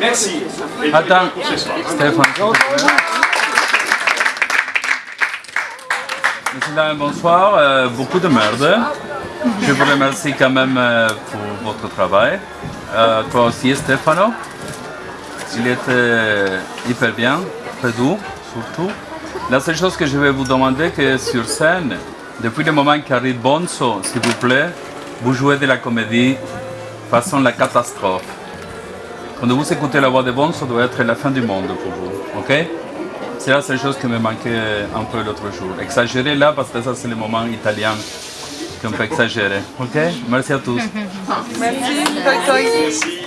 Merci. Attends, Stéphane. Monsieur, bonsoir. Euh, beaucoup de merde. Je vous remercie quand même euh, pour votre travail. Euh, toi aussi, Stefano. Il était hyper bien, très doux, surtout. La seule chose que je vais vous demander, que sur scène, depuis le moment qu'arrive Bonzo, s'il vous plaît, vous jouez de la comédie façon la catastrophe. Quand vous écoutez la voix des bons, ça doit être la fin du monde pour vous, ok? C'est la seule chose qui me manquait un peu l'autre jour. Exagérer là, parce que ça c'est le moment italien qu'on peut exagérer, ok? Merci à tous. Merci. Merci.